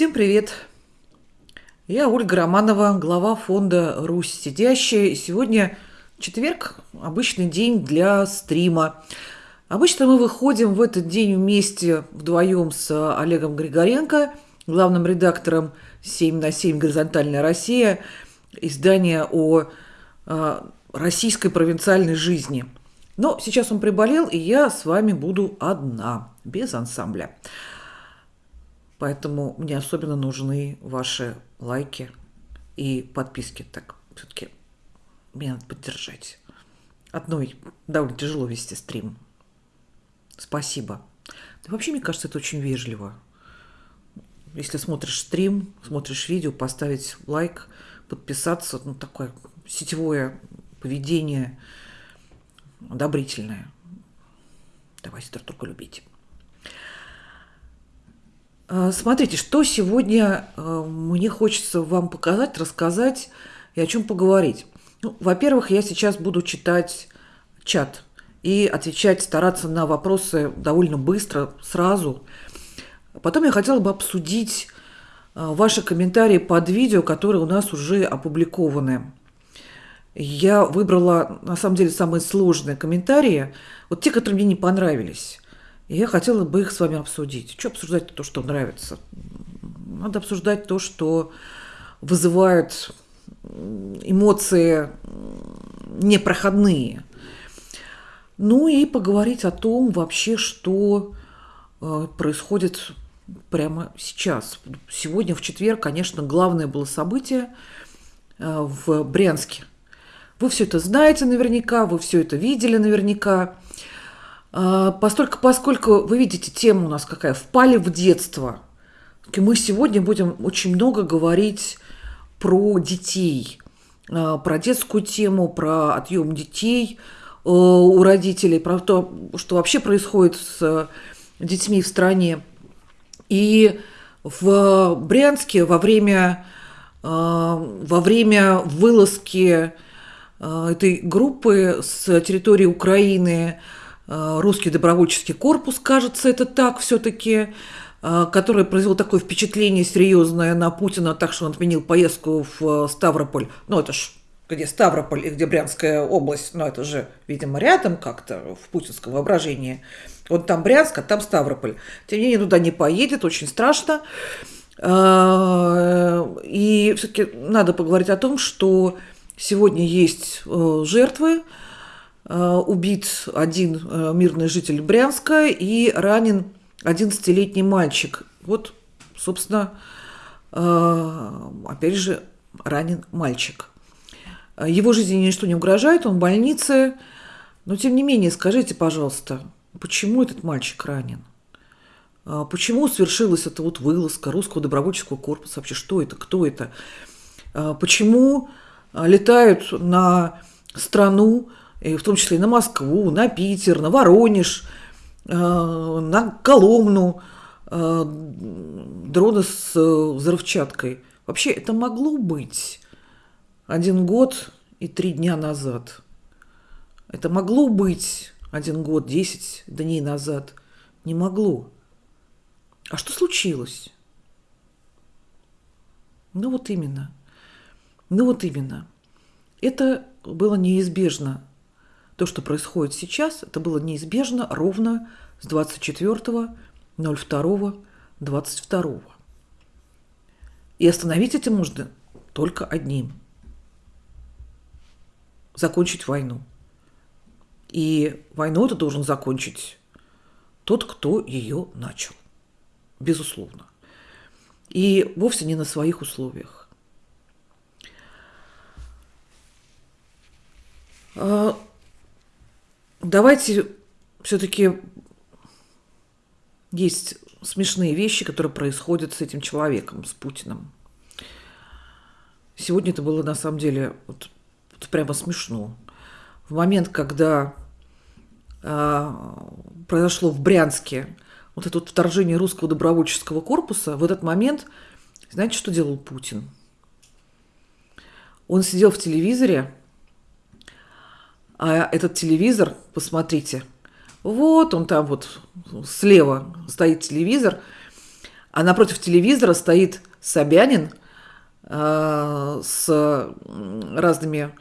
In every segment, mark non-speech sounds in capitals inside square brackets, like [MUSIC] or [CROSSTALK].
Всем привет! Я Ольга Романова, глава фонда «Русь сидящая». И сегодня четверг, обычный день для стрима. Обычно мы выходим в этот день вместе вдвоем с Олегом Григоренко, главным редактором 7 на 7 «Горизонтальная Россия», издания о э, российской провинциальной жизни. Но сейчас он приболел, и я с вами буду одна, без ансамбля. Поэтому мне особенно нужны ваши лайки и подписки. Так, все-таки меня надо поддержать. Одной довольно тяжело вести стрим. Спасибо. Да вообще, мне кажется, это очень вежливо. Если смотришь стрим, смотришь видео, поставить лайк, подписаться, ну, такое сетевое поведение одобрительное. Давайте друг друга любить. А, смотрите, что сегодня а, мне хочется вам показать, рассказать и о чем поговорить. Ну, во-первых, я сейчас буду читать чат и отвечать, стараться на вопросы довольно быстро, сразу. Потом я хотела бы обсудить а, ваши комментарии под видео, которые у нас уже опубликованы. Я выбрала, на самом деле, самые сложные комментарии, вот те, которые мне не понравились. И я хотела бы их с вами обсудить. Что обсуждать то, что нравится? Надо обсуждать то, что вызывает эмоции непроходные. Ну и поговорить о том вообще, что э, происходит прямо сейчас. Сегодня, в четверг, конечно, главное было событие э, в Брянске. Вы все это знаете наверняка, вы все это видели наверняка. А, постольку, поскольку, вы видите, тема у нас какая, впали в детство. Мы сегодня будем очень много говорить про детей, а, про детскую тему, про отъем детей э, у родителей, про то, что вообще происходит с детьми в стране. И в Брянске во время, а, во время вылазки этой группы с территории Украины Э, русский добровольческий корпус, кажется, это так все-таки, э, который произвел такое впечатление серьезное на Путина, так что он отменил поездку в э, Ставрополь. Ну, это ж где Ставрополь и где Брянская область, ну, это же, видимо, рядом как-то в путинском воображении. Вот там Брянск, а там Ставрополь. Тем не менее, туда не поедет, очень страшно. И все-таки надо поговорить о том, что сегодня есть жертвы, Э, убит один э, мирный житель Брянска и ранен 11-летний мальчик. Вот, собственно, э, опять же, ранен мальчик. Его жизни ничто не угрожает, он в больнице. Но, тем не менее, скажите, пожалуйста, почему этот мальчик ранен? Почему свершилась эта вот вылазка русского добровольческого корпуса? Вообще, что это, кто это? Почему летают на страну, и в том числе и на Москву, на Питер, на Воронеж, э, на Коломну, э, дроны с э, взрывчаткой. Вообще это могло быть один год и три дня назад. Это могло быть один год, десять дней назад. Не могло. А что случилось? Ну вот именно. Ну вот именно. Это было неизбежно то, что происходит сейчас, это было неизбежно ровно с 24.02.22. И остановить это можно только одним. Закончить войну. И войну это должен закончить тот, кто ее начал. Безусловно. И вовсе не на своих условиях. Давайте все-таки есть смешные вещи, которые происходят с этим человеком, с Путиным. Сегодня это было на самом деле вот, вот прямо смешно. В момент, когда э, произошло в Брянске вот это вот вторжение русского добровольческого корпуса, в этот момент, знаете, что делал Путин? Он сидел в телевизоре а этот телевизор, посмотрите, вот он там вот слева стоит телевизор, а напротив телевизора стоит Собянин э, с разными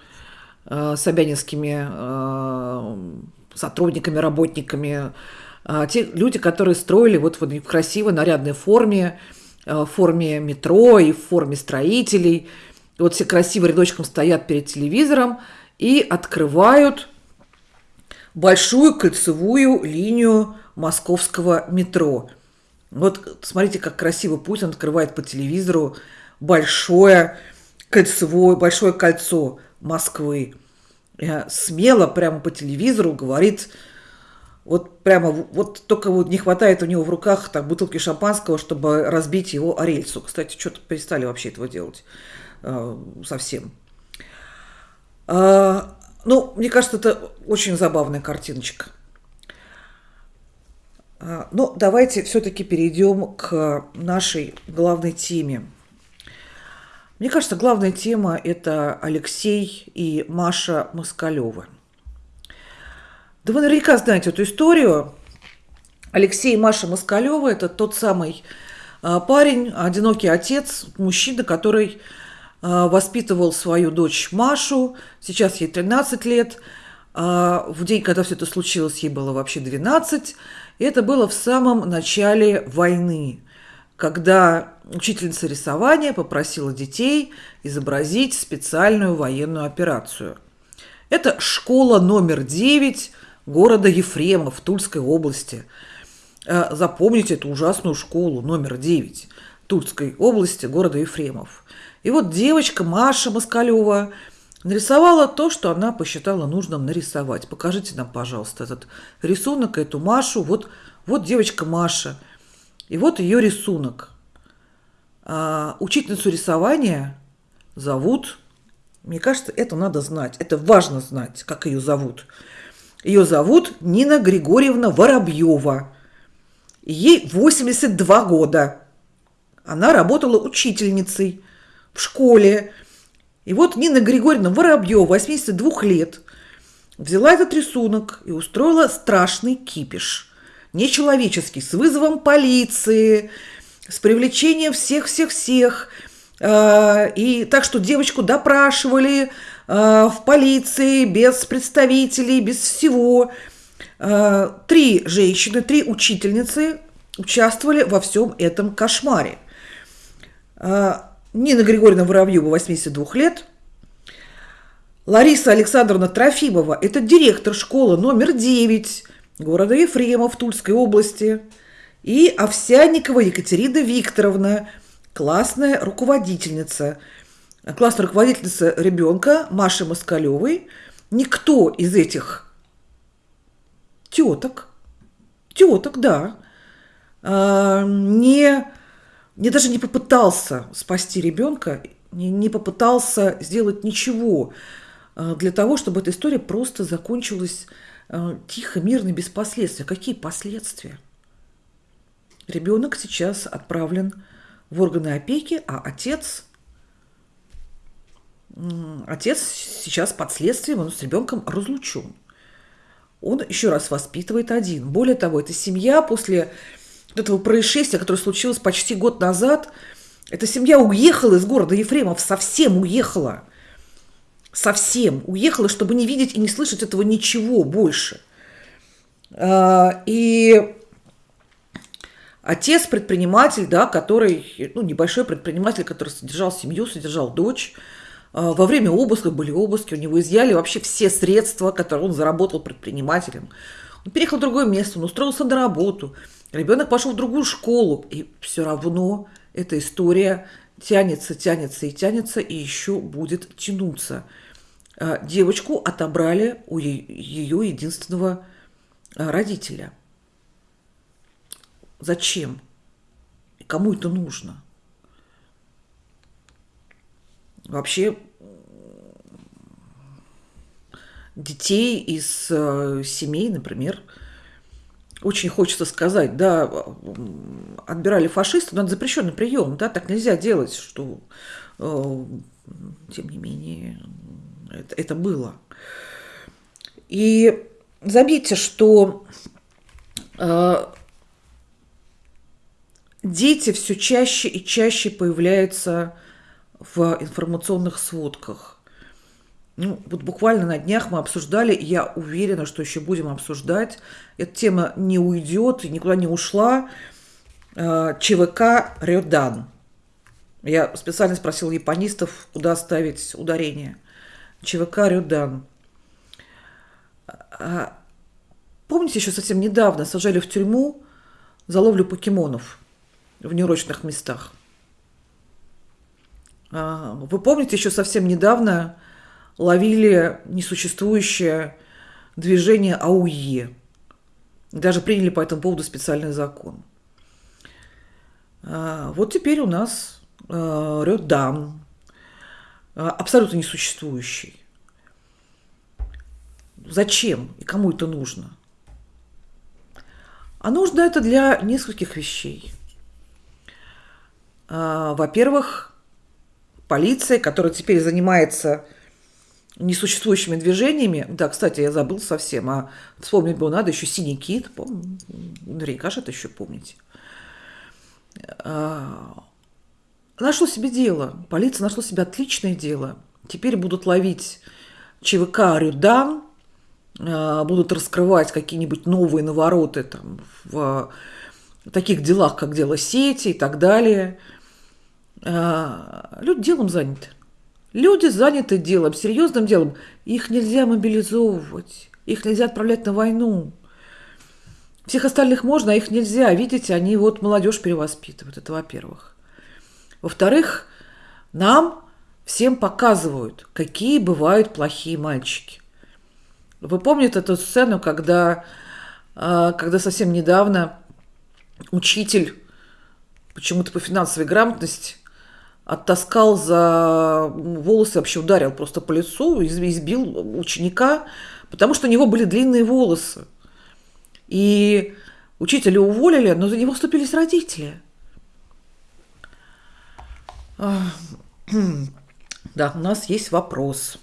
э, собянинскими э, сотрудниками, работниками, э, те люди, которые строили вот в красивой нарядной форме, э, в форме метро и в форме строителей. И вот все красиво рядочком стоят перед телевизором и открывают большую кольцевую линию московского метро. Вот смотрите, как красиво Путин открывает по телевизору большое кольцевое, большое кольцо Москвы. Смело прямо по телевизору говорит, вот прямо, вот только вот не хватает у него в руках так бутылки шампанского, чтобы разбить его о рельсу. Кстати, что-то перестали вообще этого делать э, совсем. Э, ну, мне кажется, это очень забавная картиночка. А, ну, давайте все-таки перейдем к нашей главной теме. Мне кажется, главная тема – это Алексей и Маша Москалева. Да вы наверняка знаете эту историю. Алексей и Маша Москалева – это тот самый а, парень, одинокий отец, мужчина, который а, воспитывал свою дочь Машу, сейчас ей 13 лет. В день, когда все это случилось, ей было вообще 12. Это было в самом начале войны, когда учительница рисования попросила детей изобразить специальную военную операцию. Это школа номер 9 города Ефремов Тульской области. Э, запомните эту ужасную школу номер 9 Тульской области города Ефремов. И вот девочка Маша Москалева нарисовала то, что она посчитала нужным нарисовать. Покажите нам, пожалуйста, этот рисунок, эту Машу. Вот, вот девочка Маша. И вот ее рисунок. А, учительницу рисования зовут, мне кажется, это надо знать. Это важно знать, как ее зовут. Ее зовут Нина Григорьевна Воробьева. Ей 82 года. Она работала учительницей в школе. И вот Нина Григорьевна Воробьева, 82 лет, взяла этот рисунок и устроила страшный кипиш. Нечеловеческий, с вызовом полиции, с привлечением всех-всех-всех. А, и так что девочку допрашивали а, в полиции без представителей, без всего. А, три женщины, три учительницы участвовали во всем этом кошмаре. Нина Григорьевна Воробьева, 82 лет. Лариса Александровна Трофимова – это директор школы номер 9 города Ефремов Тульской области. И Овсянникова Екатерина Викторовна – классная руководительница. Классная руководительница ребенка Маши Москалевой. Никто из этих теток, теток, да, а, не не даже не попытался спасти ребенка, не, не попытался сделать ничего э, для того, чтобы эта история просто закончилась э, тихо, мирно, без последствий. Какие последствия? Ребенок сейчас отправлен в органы опеки, а отец, отец сейчас под следствием, он с ребенком разлучен. Он еще раз воспитывает один. Более того, эта семья после этого происшествия, которое случилось почти год назад, эта семья уехала из города Ефремов, совсем уехала. Совсем уехала, чтобы не видеть и не слышать этого ничего больше. А, и отец предприниматель, да, который, ну, небольшой предприниматель, который содержал семью, содержал дочь, а, во время обыска были обыски, у него изъяли вообще все средства, которые он заработал предпринимателем. Он переехал в другое место, он устроился на работу – Ребенок пошел в другую школу, и все равно эта история тянется, тянется и тянется, и еще будет тянуться. А, девочку отобрали у ее единственного а, родителя. Зачем? Кому это нужно? Вообще детей из э, семей, например, очень хочется сказать, да, отбирали фашисты, но это запрещенный прием, да, так нельзя делать, что, э, тем не менее, это, это было. И заметьте, что э, дети все чаще и чаще появляются в информационных сводках. Ну, вот буквально на днях мы обсуждали, и я уверена, что еще будем обсуждать. Эта тема не уйдет и никуда не ушла. Э, ЧВК Рёдан. Я специально спросила японистов, куда ставить ударение. ЧВК Рёдан. А, помните, еще совсем недавно сажали в тюрьму за ловлю покемонов в неурочных местах? А, вы помните, еще совсем недавно ловили несуществующее движение АУЕ. Даже приняли по этому поводу специальный закон. А, вот теперь у нас а, Рёдам, абсолютно несуществующий. Зачем и кому это нужно? А нужно это для нескольких вещей. Во-первых, полиция, которая теперь занимается несуществующими движениями. Да, кстати, я забыл совсем, а вспомнить было надо еще «Синий кит», наверняка же это еще помните. А, нашло себе дело, полиция нашла себе отличное дело. Теперь будут ловить ЧВК «Рюдан», а, будут раскрывать какие-нибудь новые навороты там, в таких делах, как дело сети и так далее. А, люди делом заняты. Люди заняты делом, серьезным делом. Их нельзя мобилизовывать, их нельзя отправлять на войну. Всех остальных можно, а их нельзя. Видите, они вот молодежь перевоспитывают. Это во-первых. Во-вторых, нам всем показывают, какие бывают плохие мальчики. Вы помните эту сцену, когда, а, когда совсем недавно учитель почему-то по финансовой грамотности оттаскал за волосы, вообще ударил просто по лицу, избил ученика, потому что у него были длинные волосы. И учителя уволили, но за него вступились родители. [CLEARS THROAT] Да, у нас есть вопрос.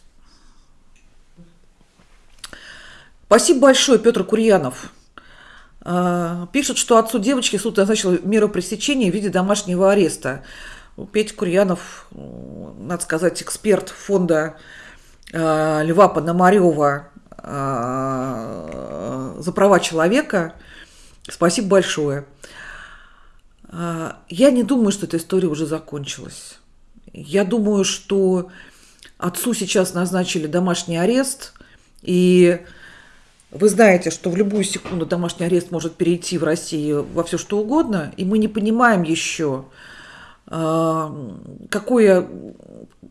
Спасибо большое, Петр Курьянов. А, пишет, что отцу девочки суд назначил меру пресечения в виде домашнего ареста. Петя Курьянов, надо сказать, эксперт фонда э, Льва Пономарева э, за права человека. Спасибо большое. Э, я не думаю, что эта история уже закончилась. Я думаю, что отцу сейчас назначили домашний арест, и вы знаете, что в любую секунду домашний арест может перейти в России во все что угодно, и мы не понимаем еще, какое,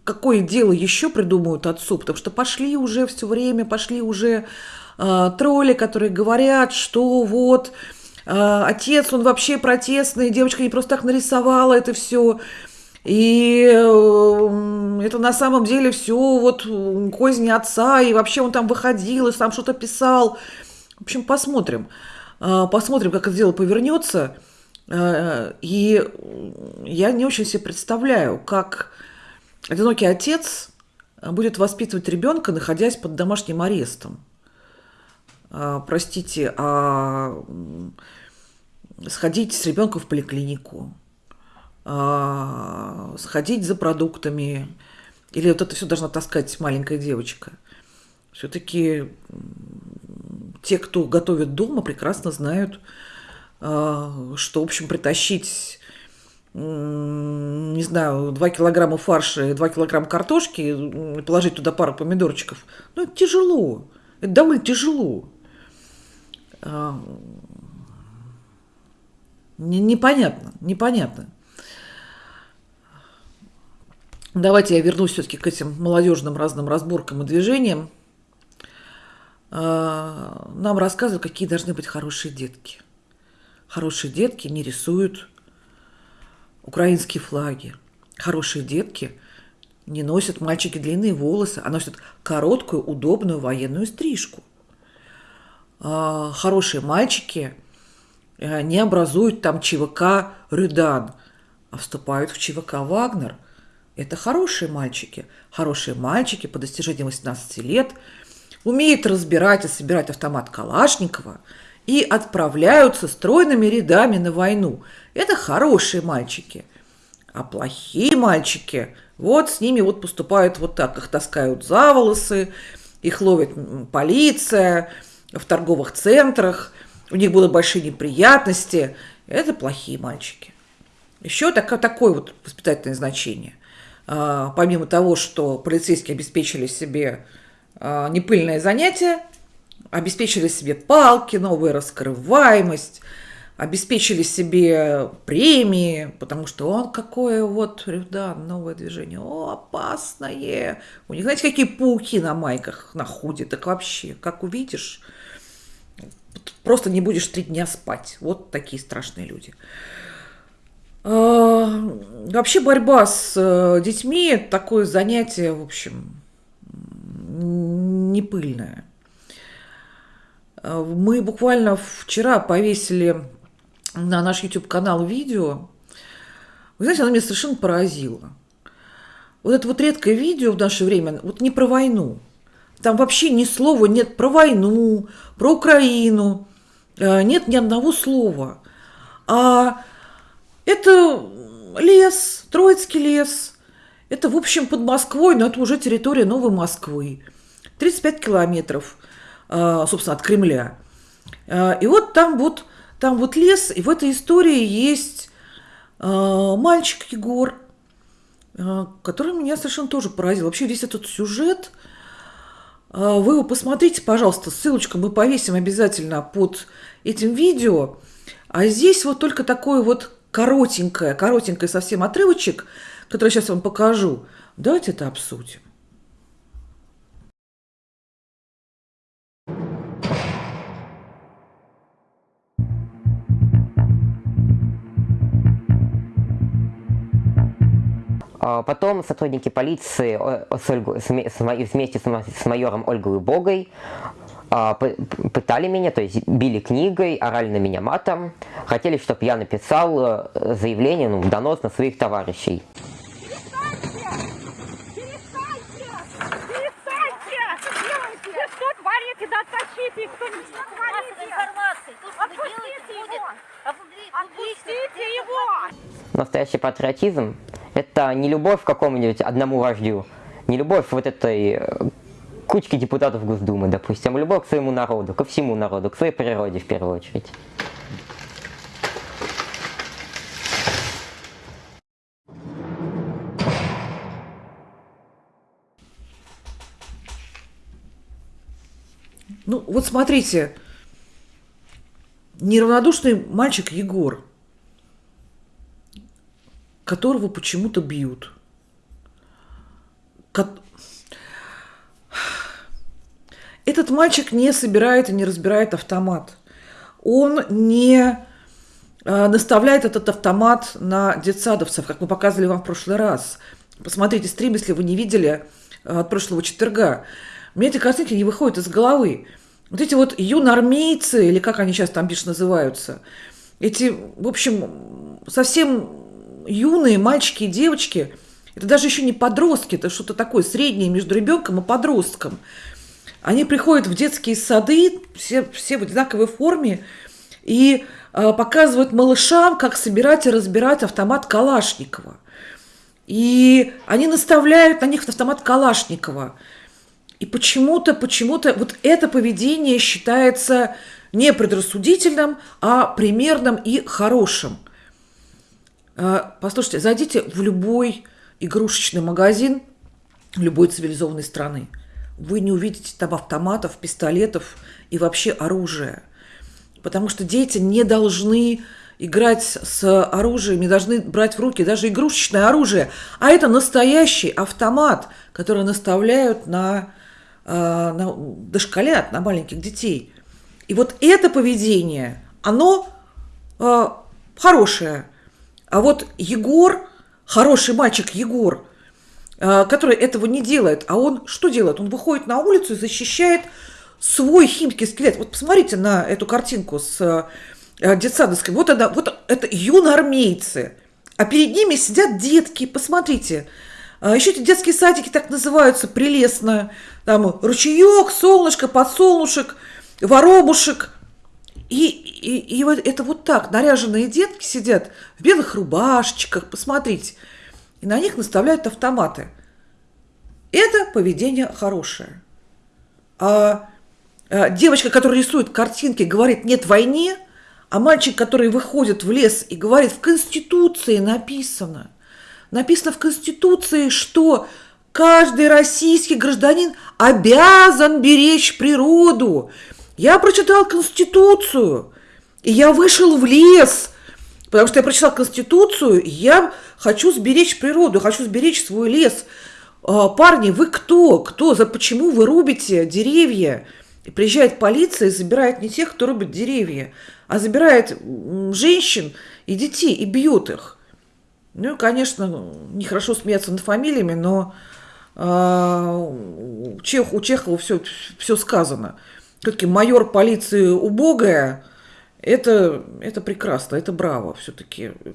какое дело еще придумают отцу, потому что пошли уже все время, пошли уже э, тролли, которые говорят, что вот э, отец, он вообще протестный, девочка не просто так нарисовала это все, и это на самом деле все вот козни отца, и вообще он там выходил, и сам что-то писал. В общем, посмотрим. Посмотрим, как это дело повернется. Э, и я не очень себе представляю, как одинокий отец будет воспитывать ребенка, находясь под домашним арестом. Э, простите, а сходить с ребенком в поликлинику, э, сходить за продуктами, или вот это все должна таскать маленькая девочка. Все-таки те, кто готовит дома, прекрасно знают, что, в общем, притащить не знаю, 2 килограмма фарша и 2 килограмма картошки, положить туда пару помидорчиков, ну, это тяжело. Это довольно тяжело. А, непонятно, непонятно. Давайте я вернусь все-таки к этим молодежным разным разборкам и движениям. А, нам рассказывают, какие должны быть хорошие детки – Хорошие детки не рисуют украинские флаги. Хорошие детки не носят мальчики длинные волосы, а носят короткую, удобную военную стрижку. А, хорошие мальчики э, не образуют там ЧВК «Рюдан», а вступают в ЧВК «Вагнер». Это хорошие мальчики. Хорошие мальчики по достижении 18 лет умеют разбирать и собирать автомат Калашникова – и отправляются стройными рядами на войну. Это хорошие мальчики. А плохие мальчики, вот с ними вот поступают вот так. Их таскают за волосы, их ловит полиция в торговых центрах, у них будут большие неприятности. Это плохие мальчики. Еще так, такое вот воспитательное значение. А, помимо того, что полицейские обеспечили себе а, непыльное занятие, обеспечили себе палки, новую раскрываемость, обеспечили себе премии, потому что он какое вот, да, новое движение, о, опасное. У них, знаете, какие пауки на майках находят, так вообще, как увидишь, просто не будешь три дня спать. Вот такие страшные люди. А, вообще борьба с э, детьми – такое занятие, в общем, не пыльное. Мы буквально вчера повесили на наш YouTube-канал видео. Вы знаете, оно меня совершенно поразило. Вот это вот редкое видео в наше время, вот не про войну. Там вообще ни слова нет про войну, про Украину. Э, нет ни одного слова. А это лес, Троицкий лес. Это, в общем, под Москвой, но это уже территория Новой Москвы. 35 километров, собственно, от Кремля. Э, и вот там вот, там вот лес, и в этой истории есть мальчик Егор, который меня совершенно тоже поразил. Вообще весь этот сюжет, вы его посмотрите, пожалуйста, ссылочку мы повесим обязательно под этим видео. А здесь вот только такой вот коротенькое, коротенькое совсем отрывочек, который сейчас вам покажу. Давайте это обсудим. Потом сотрудники полиции с Ольгу, вместе с майором Ольгой Богой а, пытали меня, то есть били книгой, орали на меня матом, хотели, чтобы я написал э, заявление, ну, донос на своих товарищей. Настоящий патриотизм – это не любовь к какому-нибудь одному вождю, не любовь вот этой э, кучки депутатов Госдумы, допустим, любовь к своему народу, ко всему народу, к своей природе в первую очередь. Ну, вот смотрите, неравнодушный мальчик Егор, которого почему-то бьют. Этот мальчик не собирает и не разбирает автомат. Он не э, наставляет этот автомат на детсадовцев, как мы показывали вам в прошлый раз. Посмотрите стрим, если вы не видели э, от прошлого четверга. Мне эти картинки не выходят из головы. Вот эти вот юнармейцы, или как они сейчас там бишь называются, эти, в общем, совсем юные мальчики и девочки, это даже еще не подростки, это что-то такое среднее между ребенком и подростком – они приходят в детские сады, все, все в одинаковой форме, и э, показывают малышам, как собирать и разбирать автомат Калашникова. И они наставляют на них автомат Калашникова. И почему-то, почему-то вот это поведение считается не предрассудительным, а примерным и хорошим. Э, послушайте, зайдите в любой игрушечный магазин любой цивилизованной страны – вы не увидите там автоматов, пистолетов и вообще оружия. Потому что дети не должны играть с оружием, не должны брать в руки даже игрушечное оружие. А это настоящий автомат, который наставляют на, э, на дошколят, на маленьких детей. И вот это поведение, оно э, хорошее. А вот Егор, хороший мальчик Егор – Э, который этого не делает. А он что делает? Он выходит на улицу и защищает свой химский скелет. Вот посмотрите на эту картинку с э, детсадовской. Вот, это, вот это юноармейцы. А перед ними сидят детки. Посмотрите. А Еще эти детские садики так называются прелестно. Там ручеек, солнышко, подсолнушек, воробушек. И И, и, вот это вот так, наряженные детки сидят в белых рубашечках, посмотрите, и на них наставляют автоматы. Это поведение хорошее. А, а девочка, которая рисует картинки, говорит «нет войне», а мальчик, который выходит в лес и говорит «в Конституции написано», написано в Конституции, что каждый российский гражданин обязан беречь природу. Я прочитал Конституцию, и я вышел в лес, потому что я прочитал Конституцию, и я хочу сберечь природу, хочу сберечь свой лес. А, парни, вы кто? Кто? За почему вы рубите деревья? И приезжает полиция и забирает не тех, кто рубит деревья, а забирает женщин и детей и бьет их. Ну и, конечно, нехорошо смеяться над фамилиями, но э, у Чехова все, все сказано. Все-таки майор полиции убогая, это, это прекрасно, это браво все-таки, э,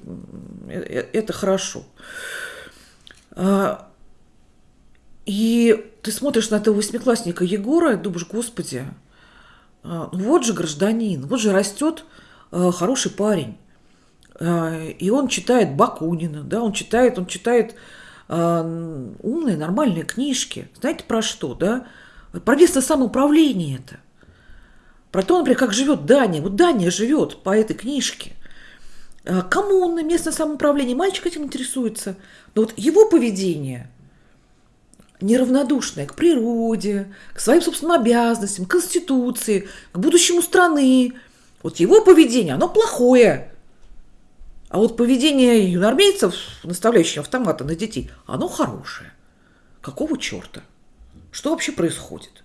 э, это хорошо. А, и ты смотришь на этого восьмиклассника Егора и думаешь, господи, а, вот же гражданин, вот же растет а, хороший парень. И он читает Бакунина, да, он читает, он читает умные, нормальные книжки. Знаете про что, да? Про местное самоуправление это – про то, например, как живет Дания. Вот Дания живет по этой книжке. А, коммуна, местное самоуправление. Мальчик этим интересуется. Но вот его поведение неравнодушное к природе, к своим собственным обязанностям, к Конституции, к будущему страны. Вот его поведение, оно плохое. А вот поведение юнормейцев, наставляющих автоматы на детей, оно хорошее. Какого черта? Что вообще происходит?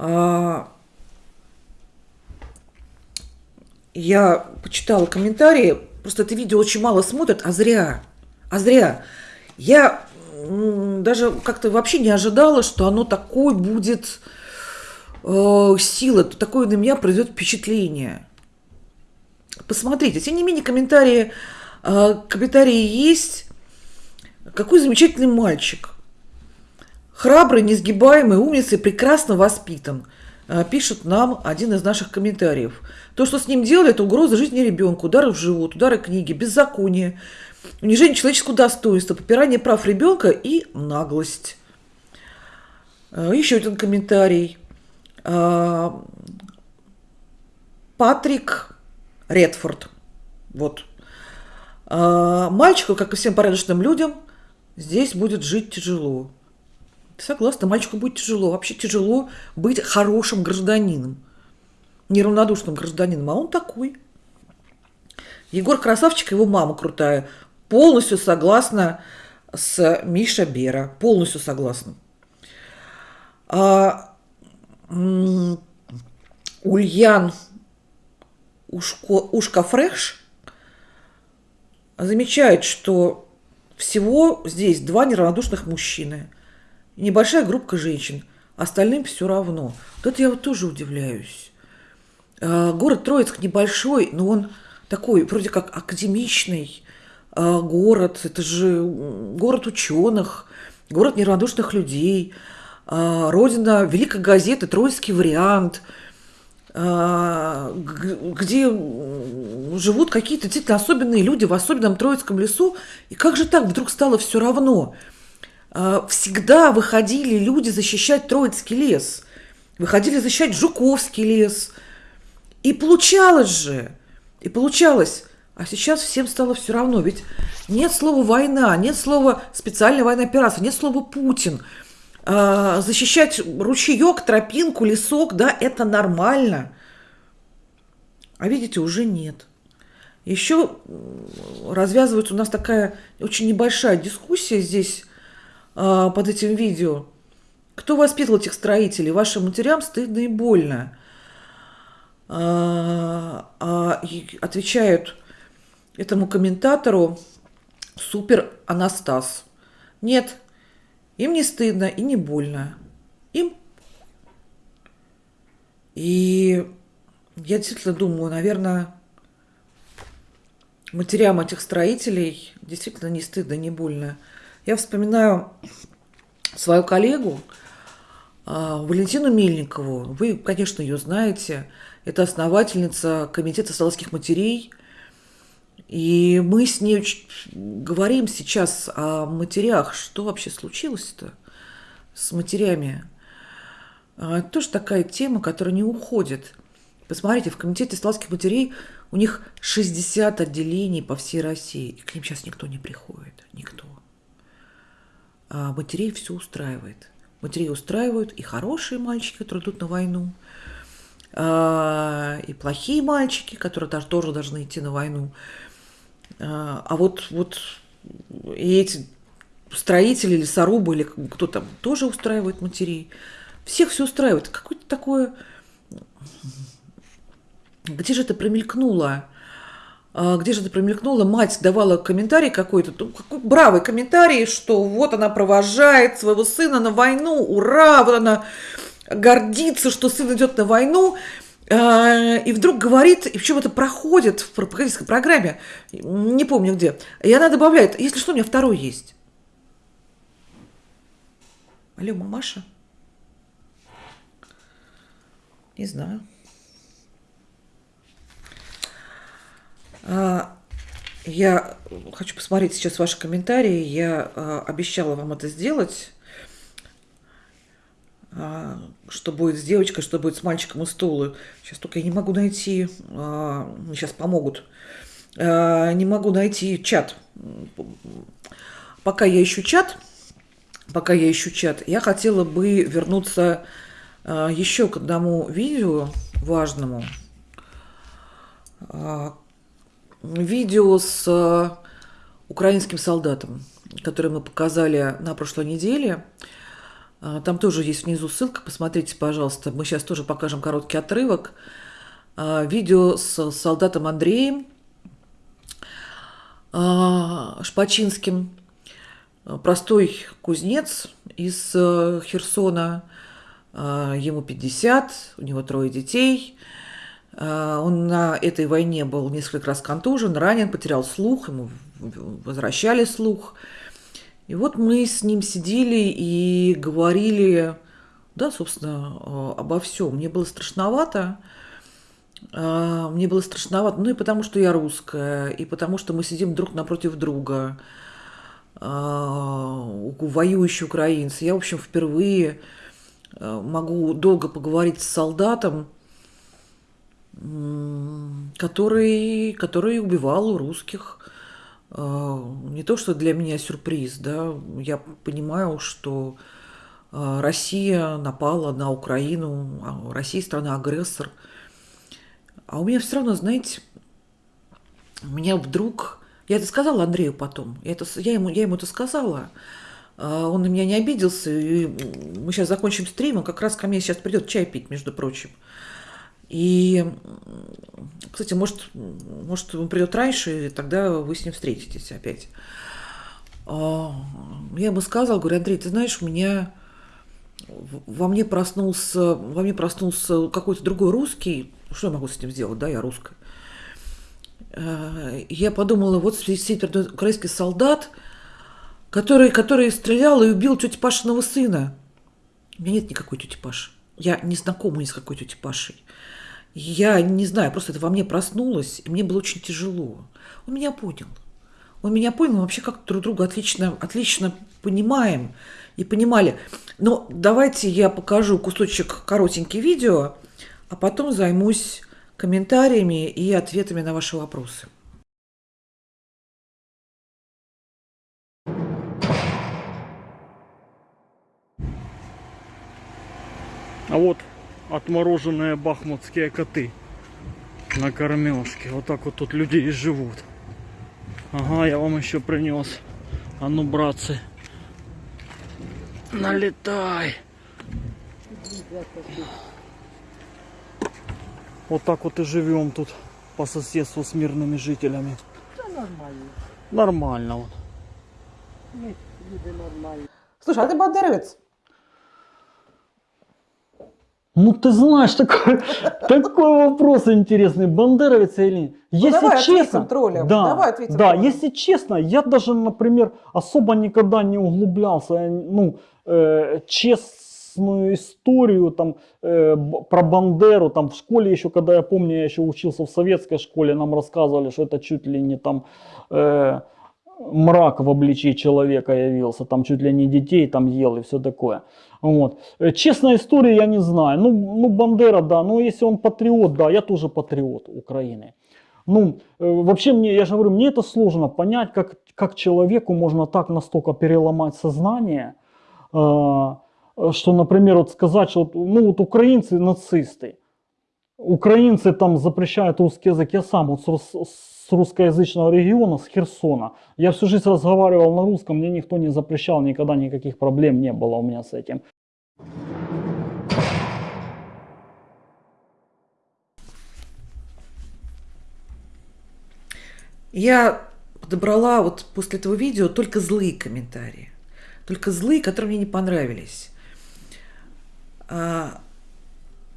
А, я почитала комментарии, просто это видео очень мало смотрят, а зря, а зря. Я даже как-то вообще не ожидала, что оно такой будет э, сила, такое на меня произойдет впечатление. Посмотрите, тем не менее комментарии, э, комментарии есть. Какой замечательный мальчик – Храбрый, несгибаемый, умница и прекрасно воспитан, э, пишет нам один из наших комментариев. То, что с ним делали, это угроза жизни ребенка, удары в живот, удары книги, беззаконие, унижение человеческого достоинства, попирание прав ребенка и наглость. Э, еще один комментарий. Э, Патрик Редфорд. Вот. Мальчику, как и всем порядочным людям, здесь будет жить тяжело. Согласна, мальчику будет тяжело. Вообще тяжело быть хорошим гражданином, неравнодушным гражданином, а он такой. Егор красавчик, его мама крутая. Полностью согласна с Миша Бера. Полностью согласна. А, Ульян Ушко, Ушка Фреш замечает, что всего здесь два неравнодушных мужчины – небольшая группа женщин, остальным все равно. Тут я вот тоже удивляюсь. А, город Троицк небольшой, но он такой вроде как академичный а, город. Это же город ученых, город неравнодушных людей, а, родина великой газеты «Троицкий вариант», где живут какие-то действительно особенные люди в особенном Троицком лесу. И как же так вдруг стало все равно – всегда выходили люди защищать Троицкий лес, выходили защищать Жуковский лес. И получалось же, и получалось. А сейчас всем стало все равно. Ведь нет слова «война», нет слова «специальная военная операция», нет слова «Путин». А, защищать ручеек, тропинку, лесок, да, это нормально. А видите, уже нет. Еще развязывается у нас такая очень небольшая дискуссия здесь а, под этим видео. Кто воспитывал этих строителей? Вашим матерям стыдно и больно. А, отвечают этому комментатору супер Анастас. Нет, им не стыдно и не больно. Им. И я действительно думаю, наверное, матерям этих строителей действительно не стыдно, не больно. Я вспоминаю свою коллегу, А, Валентину Мельникову, вы, конечно, ее знаете, это основательница Комитета советских матерей, и мы с ней говорим сейчас о матерях, что вообще случилось-то с матерями. А, это тоже такая тема, которая не уходит. Посмотрите, в Комитете советских матерей у них 60 отделений по всей России, и к ним сейчас никто не приходит, никто. А матерей все устраивает – Матерей устраивают и хорошие мальчики, которые идут на войну, а, и плохие мальчики, которые даже тоже должны идти на войну. А, а вот, вот и эти строители, лесорубы или кто там тоже устраивает матерей. Всех все устраивает. Какое-то такое... Где же это промелькнуло? А, где же это промелькнуло, мать давала комментарий какой-то, ну, какой бравый комментарий, что вот она провожает своего сына на войну, ура, вот она гордится, что сын идет на войну, а, и вдруг говорит, и причем это проходит в пропагандистской программе, не помню где, и она добавляет, если что, у меня второй есть. Алло, мамаша? Не знаю. Я хочу посмотреть сейчас ваши комментарии. Я а, обещала вам это сделать. А, что будет с девочкой, что будет с мальчиком из стула. Сейчас только я не могу найти. Сейчас помогут. Не могу найти чат. Пока я ищу чат, пока я ищу чат, я хотела бы вернуться еще к одному видео важному, видео с э, украинским солдатом, которое мы показали на прошлой неделе. Э, там тоже есть внизу ссылка, посмотрите, пожалуйста. Мы сейчас тоже покажем короткий отрывок. Э, видео с солдатом Андреем Шпачинским. Простой кузнец из Херсона. Ему 50, у него трое детей – а, он на этой войне был несколько раз контужен, ранен, потерял слух, ему возвращали слух. И вот мы с ним сидели и говорили, да, собственно, обо всем. Мне было страшновато, а, мне было страшновато, ну и потому что я русская, и потому что мы сидим друг напротив друга, а, воюющие украинцы. Я, в общем, впервые могу долго поговорить с солдатом, который, который убивал русских. А, не то, что для меня сюрприз, да, я понимаю, что а, Россия напала на Украину, а Россия страна-агрессор. А у меня все равно, знаете, у меня вдруг... Я это сказала Андрею потом, я, это, я, ему, я ему это сказала, он на меня не обиделся, и мы сейчас закончим стрим, он как раз ко мне сейчас придет чай пить, между прочим. И, кстати, может, может он придет раньше, и тогда вы с ним встретитесь опять. А, я ему сказал, говорю, Андрей, ты знаешь, у меня во мне проснулся, во мне проснулся какой-то другой русский. Что я могу с этим сделать, да, я русская. А, я подумала, вот сидит украинский солдат, который, который стрелял и убил тети Пашиного сына. У меня нет никакой тети Паши. Я не знакома ни с какой тетей Пашей. Я не знаю, просто это во мне проснулось, и мне было очень тяжело. Он меня понял. Он меня понял, мы вообще как друг друга отлично, отлично понимаем и понимали. Но давайте я покажу кусочек коротенький видео, а потом займусь комментариями и ответами на ваши вопросы. А вот отмороженные бахмутские коты на кормежке. Вот так вот тут люди и живут. Ага, я вам еще принес. А ну, братцы, налетай. Вот так вот и живем тут по соседству с мирными жителями. Да нормально. Нормально вот. Слушай, а ты бандеровец? Ну, ты знаешь, такой, такой вопрос интересный, бандеровец или нет. Ну, если давай честно, троллям. Да, Давай ответим да, если честно, я даже, например, особо никогда не углублялся, ну, э, чест, чудесную историю там э, про Бандеру, там в школе еще, когда я помню, я еще учился в советской школе, нам рассказывали, что это чуть ли не там э, мрак в обличии человека явился, там чуть ли не детей там ел и все такое. Вот. Э, честная история я не знаю. Ну, ну Бандера, да, ну если он патриот, да, я тоже патриот Украины. Ну, э, вообще мне, я же говорю, мне это сложно понять, как, как человеку можно так настолько переломать сознание, э, что, например, вот сказать, что ну вот украинцы нацисты, украинцы там запрещают русский язык, я сам вот с, с русскоязычного региона, с Херсона, я всю жизнь разговаривал на русском, мне никто не запрещал, никогда никаких проблем не было у меня с этим. Я подобрала вот после этого видео только злые комментарии. Только злые, которые мне не понравились.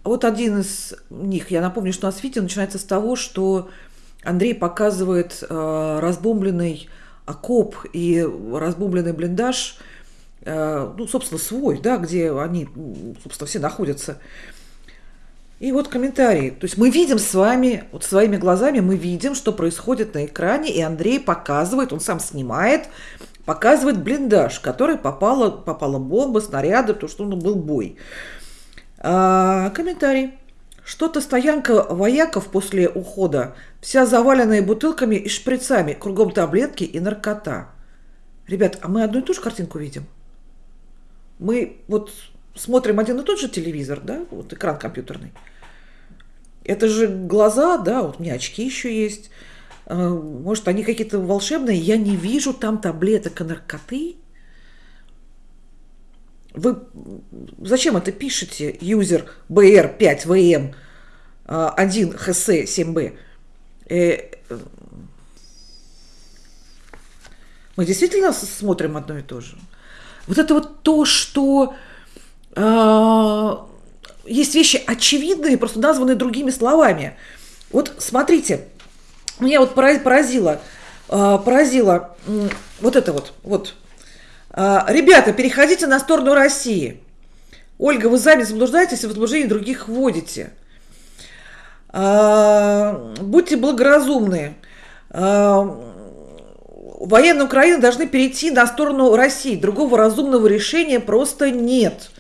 Вот один из них, я напомню, что у нас видео начинается с того, что Андрей показывает а, разбомбленный окоп и разбомбленный блиндаж, а, ну, собственно, свой, да, где они, собственно, все находятся. И вот комментарии. То есть мы видим с вами, вот своими глазами мы видим, что происходит на экране, и Андрей показывает, он сам снимает, показывает блиндаж, который попала, попала бомба, снаряды, потому что он был бой. А, комментарий. Что-то стоянка вояков после ухода, вся заваленная бутылками и шприцами, кругом таблетки и наркота. Ребят, а мы одну и ту же картинку видим? Мы вот смотрим один и тот же телевизор, да, вот экран компьютерный. Это же глаза, да, вот у меня очки еще есть. А, может, они какие-то волшебные. Я не вижу там таблеток и наркоты. Вы зачем это пишете, юзер BR5VM 1 HC 7B? Мы действительно смотрим одно и то же. Вот это вот то, что э, есть вещи очевидные, просто названные другими словами. Вот смотрите, меня вот поразило, а, поразило вот это вот, вот. А, ребята, переходите на сторону России. Ольга, вы сами заблуждаетесь и в заблуждение других вводите. А, будьте благоразумны. Военные Украины должны перейти на сторону России. Другого разумного решения просто нет.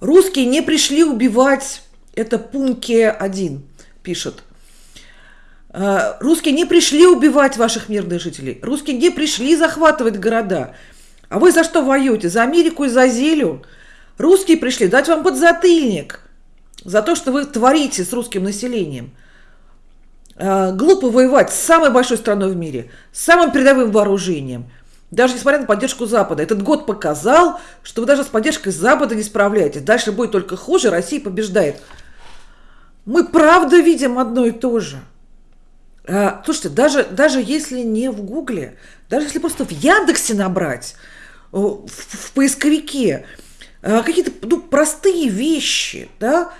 Русские не пришли убивать, это Пунке 1 пишет. А, русские не пришли убивать ваших мирных жителей. Русские не пришли захватывать города. А вы за что воюете? За Америку и за Зелю? Русские пришли дать вам подзатыльник за то, что вы творите с русским населением. А, глупо воевать с самой большой страной в мире, с самым передовым вооружением – даже несмотря на поддержку Запада. Этот год показал, что вы даже с поддержкой Запада не справляетесь. Дальше будет только хуже, Россия побеждает. Мы правда видим одно и то же. А, слушайте, даже, даже если не в Гугле, даже если просто в Яндексе набрать, в, в поисковике, а, какие-то ну, простые вещи, да,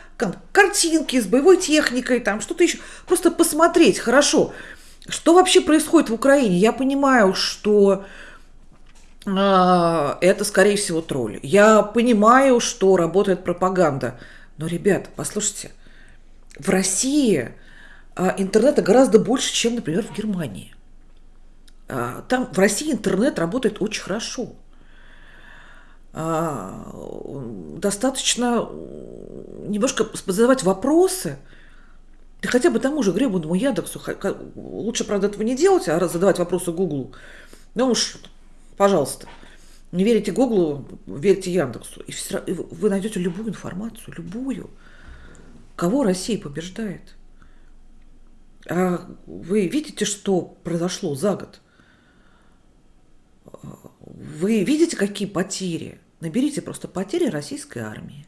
картинки с боевой техникой, там что-то еще, просто посмотреть хорошо, что вообще происходит в Украине. Я понимаю, что а, это, скорее всего, тролль. Я понимаю, что работает пропаганда. Но, ребят, послушайте, в России интернета гораздо больше, чем, например, в Германии. А, там в России интернет работает очень хорошо. Достаточно немножко задавать вопросы, да хотя бы тому же гребаному Яндексу, лучше, правда, этого не делать, а задавать вопросы Гуглу. Ну уж Пожалуйста. Не верите Гуглу, верьте Яндексу. И вы найдете любую информацию, любую. Кого Россия побеждает? А вы видите, что произошло за год? Вы видите, какие потери? Наберите просто потери российской армии.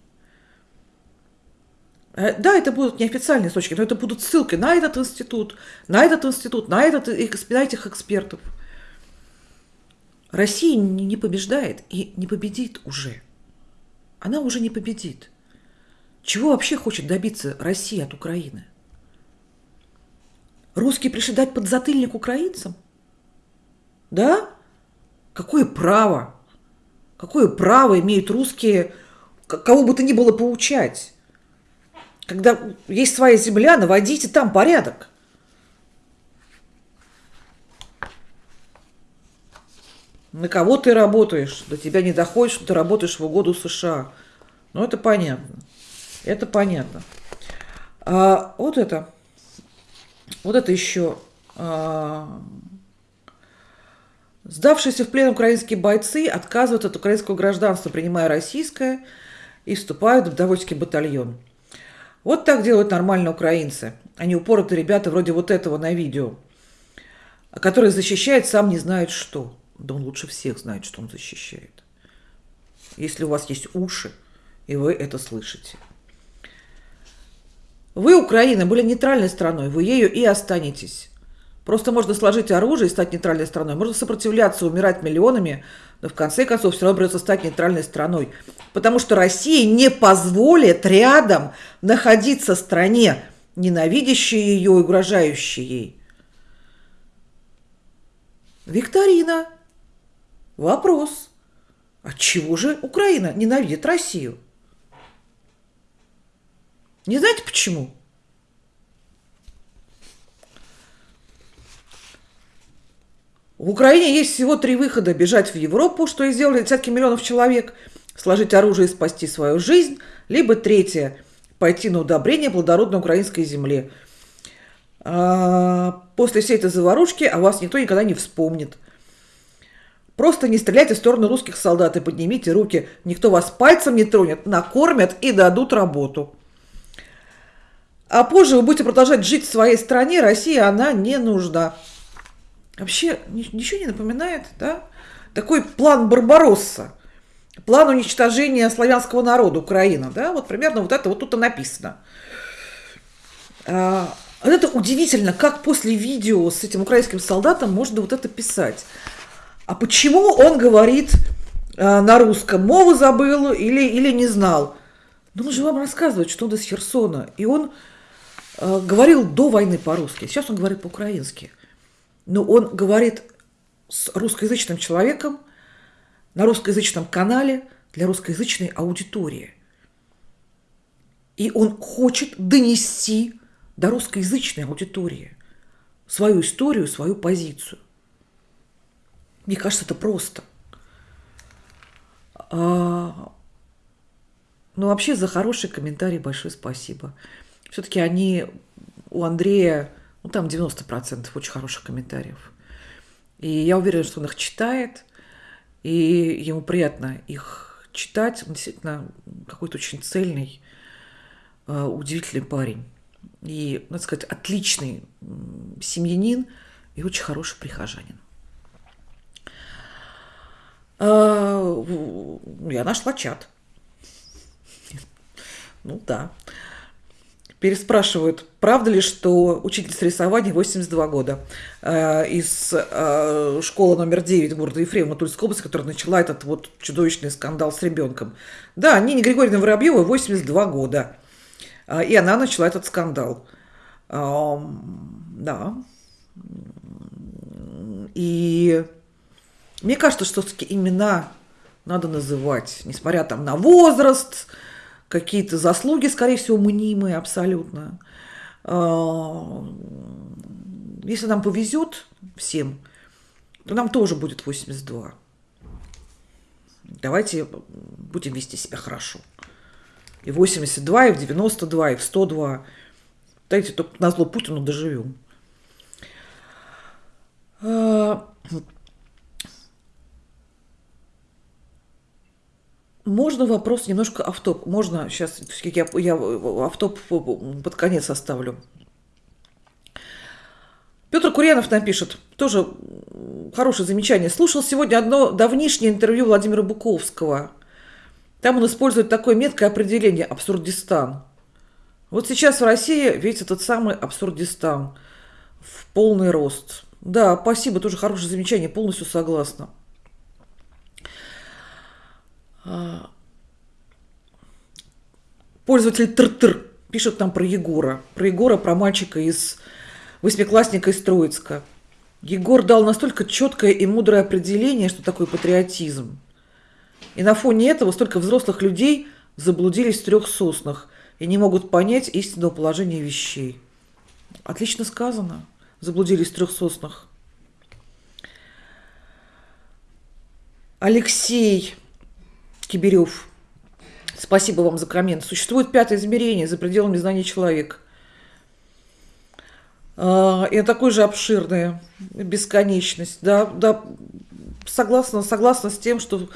Э, да, это будут неофициальные точки, но это будут ссылки на этот институт, на этот институт, на, этот, на этих экспертов – Россия не побеждает и не победит уже. Она уже не победит. Чего вообще хочет добиться Россия от Украины? Русские пришли дать подзатыльник украинцам? Да? Какое право? Какое право имеют русские кого бы то ни было поучать? Когда есть своя земля, наводите там порядок. На кого ты работаешь? До тебя не доходит, что ты работаешь в угоду США. Ну, это понятно. Это понятно. А, вот это. Вот это еще. А, сдавшиеся в плен украинские бойцы отказывают от украинского гражданства, принимая российское, и вступают в добровольческий батальон. Вот так делают нормально украинцы. Они упоротые ребята вроде вот этого на видео, который защищает сам не знает что. Да он лучше всех знает, что он защищает. Если у вас есть уши, и вы это слышите. Вы, Украина, были нейтральной страной, вы ею и останетесь. Просто можно сложить оружие и стать нейтральной страной. Можно сопротивляться, умирать миллионами, но в конце концов все равно придется стать нейтральной страной. Потому что Россия не позволит рядом находиться стране, ненавидящей ее и угрожающей ей. Викторина. Вопрос. От чего же Украина ненавидит Россию? Не знаете почему? В Украине есть всего три выхода. Бежать в Европу, что и сделали десятки миллионов человек, сложить оружие и спасти свою жизнь. Либо третье – пойти на удобрение плодородной украинской земле. А, после всей этой заварушки о вас никто никогда не вспомнит. Просто не стреляйте в сторону русских солдат и поднимите руки. Никто вас пальцем не тронет, накормят и дадут работу. А позже вы будете продолжать жить в своей стране, России она не нужна. Вообще ничего не напоминает, да? Такой план Барбаросса, план уничтожения славянского народа Украина, да? Вот примерно вот это вот тут и написано. А, это удивительно, как после видео с этим украинским солдатом можно вот это писать. А почему он говорит а, на русском? Мову забыл или, или не знал? Ну, он же вам рассказывает, что он из Херсона. И он говорил до войны по-русски, сейчас он говорит по-украински. Но он говорит с русскоязычным человеком на русскоязычном канале для русскоязычной аудитории. И он хочет донести до русскоязычной аудитории свою историю, свою позицию. Мне кажется, это просто. А, ну, вообще, за хороший комментарий большое спасибо все-таки они у Андрея, ну там 90% очень хороших комментариев. И я уверена, что он их читает, и ему приятно их читать. Он действительно какой-то очень цельный, э, удивительный парень. И, надо сказать, отличный семьянин и очень хороший прихожанин. Э, я нашла чат. Ну да переспрашивают, правда ли, что учительница рисования 82 года э, из э, школы номер 9 города Ефремова Тульской области, которая начала этот вот чудовищный скандал с ребенком. Да, Нине Григорьевна Воробьева 82 года, э, и она начала этот скандал. Э, да. И мне кажется, что все-таки имена надо называть, несмотря там на возраст, какие-то заслуги, скорее всего, мнимые абсолютно. А, если нам повезет всем, то нам тоже будет 82. Давайте будем вести себя хорошо. И 82, и в 92, и в 102. Дайте только на зло Путину доживем. Можно вопрос немножко автоп. Можно сейчас я, я автоп под конец оставлю. Петр Курьянов напишет, тоже хорошее замечание. Слушал сегодня одно давнишнее интервью Владимира Буковского. Там он использует такое меткое определение «абсурдистан». Вот сейчас в России ведь этот самый абсурдистан в полный рост. Да, спасибо, тоже хорошее замечание, полностью согласна. А, пользователь Тр-Тр пишет нам про Егора. Про Егора, про мальчика из восьмиклассника из Троицка. Егор дал настолько четкое и мудрое определение, что такое патриотизм. И на фоне этого столько взрослых людей заблудились в трех соснах и не могут понять истинного положения вещей. Отлично сказано. Заблудились в трех соснах. Алексей Киберев. Спасибо вам за коммент. Существует пятое измерение за пределами знаний человека. А, и такое же обширное, бесконечность. Да, да, согласна, согласна с тем, что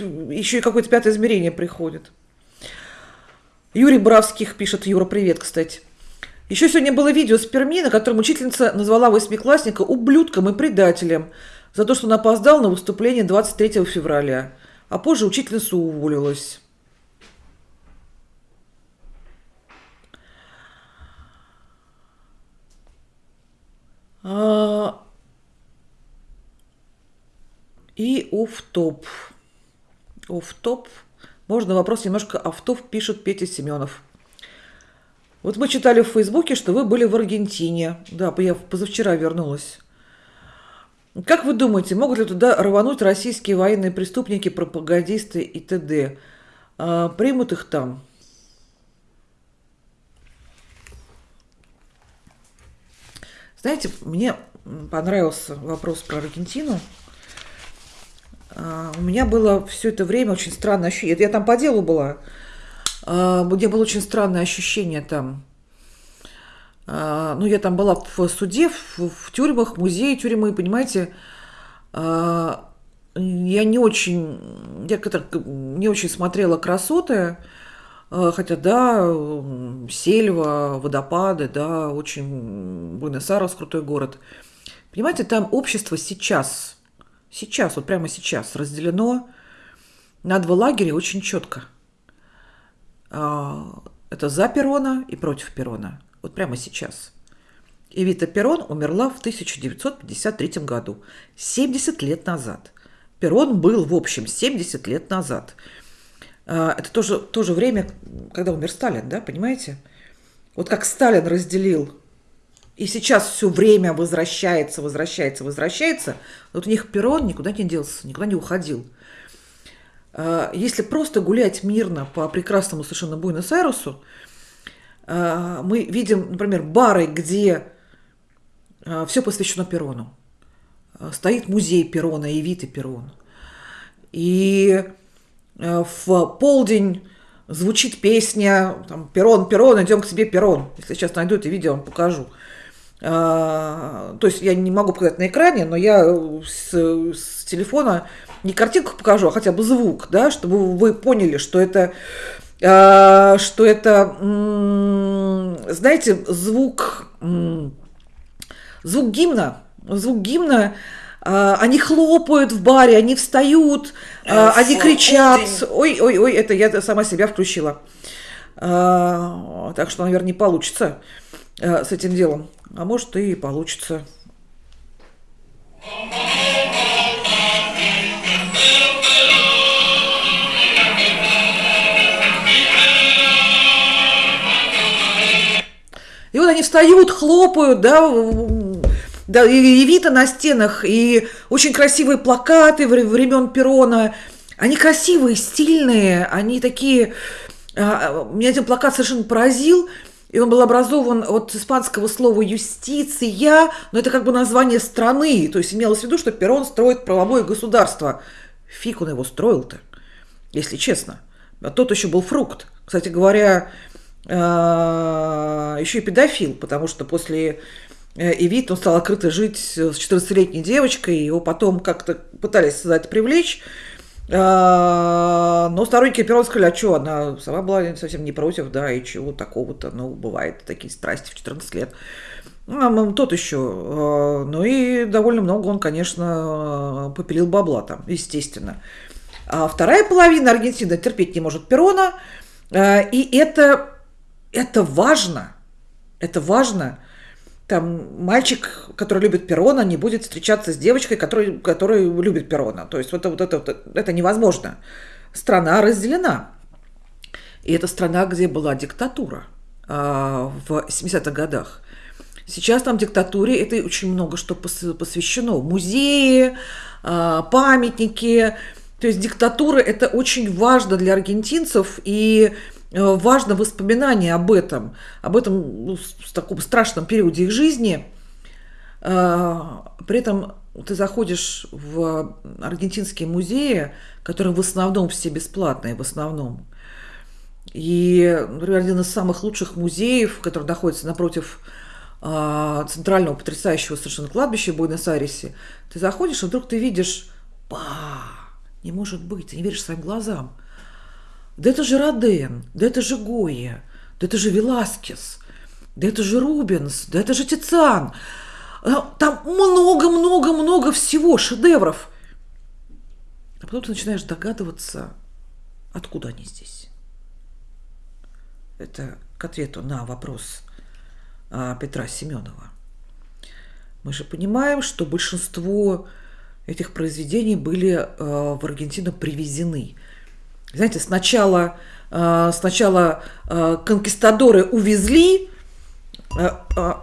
еще и какое-то пятое измерение приходит. Юрий Бравских пишет, Юра, привет, кстати. Еще сегодня было видео с Перми, на котором учительница назвала восьмиклассника ублюдком и предателем за то, что он опоздал на выступление 23 февраля, а позже учительница уволилась. А, и оф-топ. Можно вопрос немножко автов, пишет Петя Семенов. Вот мы читали в Фейсбуке, что вы были в Аргентине. Да, я позавчера вернулась. Как вы думаете, могут ли туда рвануть российские военные преступники, пропагандисты и т.д.? А, примут их там? Знаете, мне понравился вопрос про Аргентину. А, у меня было все это время очень странное ощущение. Я там по делу была. А, у меня было очень странное ощущение там. А, ну, я там была в суде, в, в тюрьмах, музее тюрьмы, понимаете. Я не очень, я как-то не очень смотрела красоты. А, хотя, да, сельва, водопады, да, очень Буэнос-Айрес крутой город. Понимаете, там общество сейчас, сейчас, вот прямо сейчас разделено на два лагеря очень четко. А, это за Перона и против Перона. Вот прямо сейчас. Эвита Перон умерла в 1953 году, 70 лет назад. Перон был, в общем, 70 лет назад – а, это тоже, тоже время, когда умер Сталин, да, понимаете? Вот как Сталин разделил, и сейчас все время возвращается, возвращается, возвращается, вот у них перрон никуда не делся, никуда не уходил. А, если просто гулять мирно по прекрасному совершенно Буэнос-Айресу, мы видим, например, бары, где все посвящено Перрону. Стоит музей Перрона и Виты Перрон. И Э, в полдень звучит песня там, «Перрон, Перрон, идем к тебе, Перрон». Если сейчас найду это видео, вам покажу. То есть я не могу показать на экране, но я с, с телефона не картинку покажу, а хотя бы звук, да, чтобы вы поняли, что это, что это, знаете, звук, звук гимна, звук гимна, а, они хлопают в баре, они встают, а, они кричат. Ой, ой, ой, это я сама себя включила. А, так что, наверное, не получится с этим делом. А может и получится. И вот они встают, хлопают, да, да, и Вита на стенах, и очень красивые плакаты времен Перона. Они красивые, стильные, они такие... А, меня один плакат совершенно поразил, и он был образован от испанского слова «юстиция», но это как бы название страны, то есть имелось в виду, что Перон строит правовое государство. Фиг он его строил-то, если честно. А тот еще был фрукт. Кстати говоря, а, еще и педофил, потому что после Э, и вид, он стал открыто жить с 14-летней девочкой, его потом как-то пытались за это привлечь, а, но сторонники Перрон сказали, а что, она сама была совсем не против, да, и чего такого-то, ну, бывает такие страсти в 14 лет. Ну, тот еще. А, ну и довольно много он, конечно, попилил бабла там, естественно. А вторая половина Аргентины терпеть не может Перона, а, и это, это важно, это важно – там мальчик, который любит Перона, не будет встречаться с девочкой, которая, которая любит Перона. То есть вот, вот это, вот, это невозможно. Страна разделена. И это страна, где была диктатура э, в 70-х годах. Сейчас там диктатуре это очень много что посвящено. Музеи, а, памятники. То есть диктатура это очень важно для аргентинцев и важно воспоминание об этом, об этом ну, в таком страшном периоде их жизни. А, при этом ты заходишь в аргентинские музеи, которые в основном все бесплатные, в основном. И, например, один из самых лучших музеев, который находится напротив а, центрального потрясающего совершенно кладбища в Буэнос-Айресе, ты заходишь, и вдруг ты видишь, па, не может быть, ты не веришь своим глазам. Да это же Роден, да это же Гоя, да это же Веласкес, да это же Рубенс, да это же Тициан. А, там много-много-много всего, шедевров. А потом ты начинаешь догадываться, откуда они здесь. Это к ответу на вопрос а, Петра Семенова. Мы же понимаем, что большинство этих произведений были а, в Аргентину привезены. Знаете, сначала, а, сначала конкистадоры увезли,